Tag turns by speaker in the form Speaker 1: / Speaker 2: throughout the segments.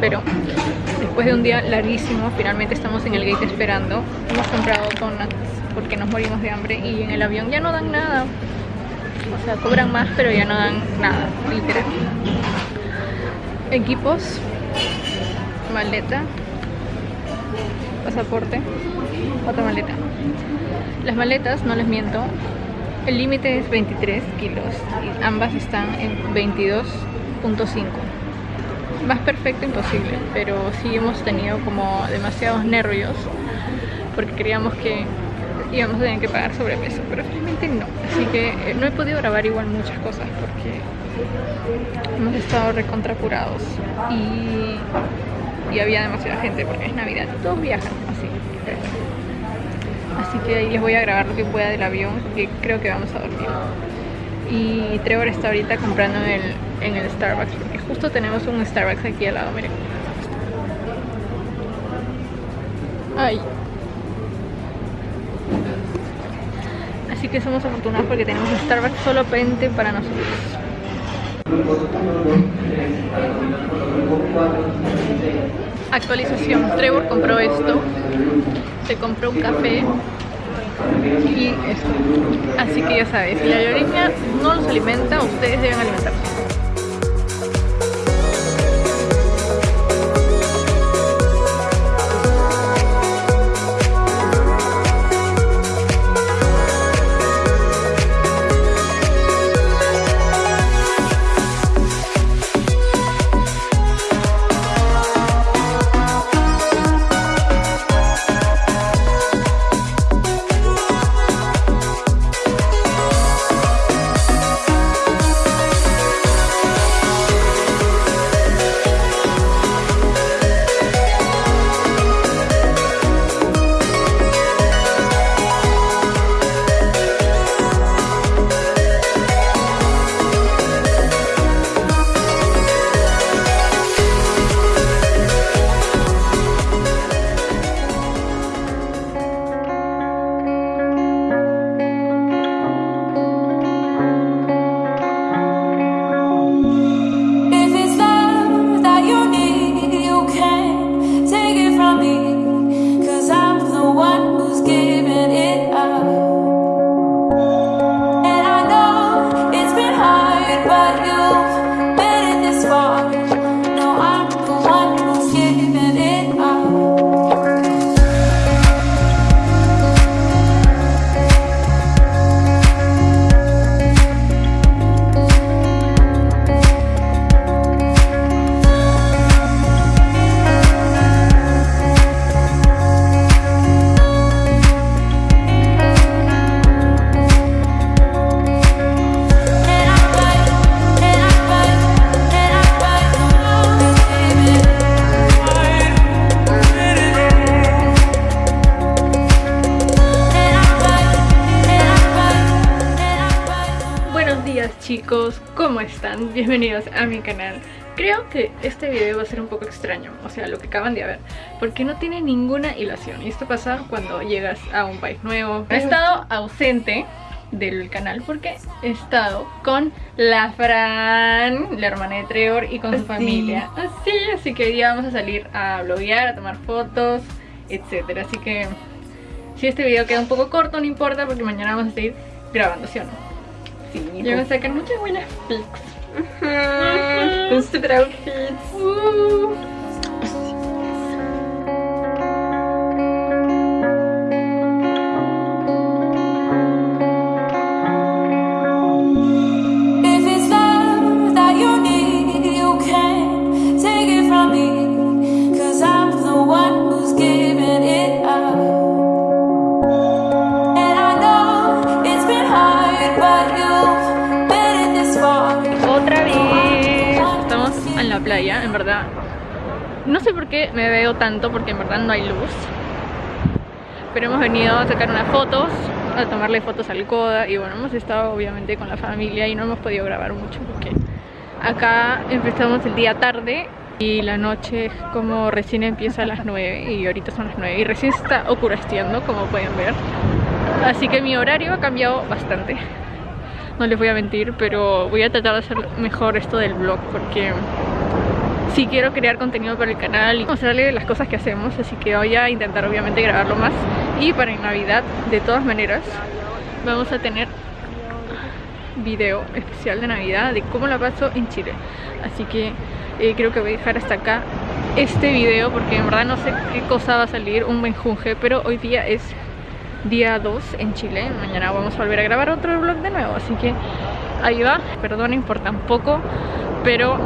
Speaker 1: pero después de un día larguísimo Finalmente estamos en el gate esperando. Hemos comprado donuts porque nos morimos de hambre Y en el avión ya no dan nada. O sea, cobran más pero ya no dan nada, literal. Equipos Maleta Pasaporte Otra maleta Las maletas, no les miento el límite es 23 kilos y ambas están en 22.5 más perfecto imposible pero sí hemos tenido como demasiados nervios porque creíamos que íbamos a tener que pagar sobrepeso pero finalmente no. Así que eh, no he podido grabar igual muchas cosas porque hemos estado recontracurados y, y había demasiada gente porque es navidad todos viajan así. Así que ahí les voy a grabar lo que pueda del avión porque creo que vamos a dormir y Trevor está ahorita comprando en el, en el Starbucks porque justo tenemos un Starbucks aquí al lado, miren. Ay. Así que somos afortunados porque tenemos un Starbucks solo pente para nosotros. Actualización. Trevor compró esto. Se compró un café y esto. Así que ya sabes si la lloriña no los alimenta ustedes deben alimentarse chicos, ¿cómo están? Bienvenidos a mi canal. Creo que este video va a ser un poco extraño, o sea, lo que acaban de ver Porque no tiene ninguna hilación. Y esto pasa cuando llegas a un país nuevo. He estado ausente del canal porque he estado con la Fran, la hermana de Trevor y con su familia. Así, así que hoy día vamos a salir a bloguear, a tomar fotos, etcétera. Así que si este video queda un poco corto no importa porque mañana vamos a seguir grabando, ¿sí o no? Sí, yo me sacan muchas buenas pics. Con super outfits. Uh. En verdad. No sé por qué me veo tanto, porque en verdad no hay luz. Pero hemos venido a sacar unas fotos, a tomarle fotos al Coda Y bueno, hemos estado obviamente con la familia y no hemos podido grabar mucho porque Acá empezamos el día tarde y la noche como recién empieza a las 9 y ahorita son las 9 y recién está oscureciendo como pueden ver. Así que mi horario ha cambiado bastante. No les voy a mentir, pero voy a tratar de hacer mejor esto del vlog porque sí quiero crear contenido para el canal y mostrarle las cosas que hacemos, así que voy a intentar obviamente grabarlo más. Y para Navidad, de todas maneras, vamos a tener video especial de Navidad de cómo la paso en Chile. Así que eh, creo que voy a dejar hasta acá este video porque en verdad no sé qué cosa va a salir, un buen junge, pero hoy día es día 2 en Chile. Mañana vamos a volver a grabar otro vlog de nuevo, así que ahí va. Perdonen por tan poco, pero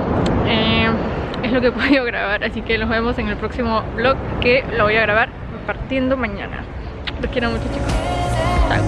Speaker 1: eh, es lo que he podido grabar. Así que nos vemos en el próximo vlog que lo voy a grabar partiendo mañana. Los quiero mucho chicos. Chao.